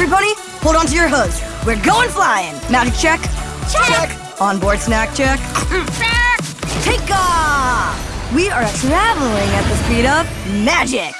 everybody, hold on to your hoods. We're going flying. Magic check. Check. Onboard snack check. Take off! We are traveling at the speed of magic.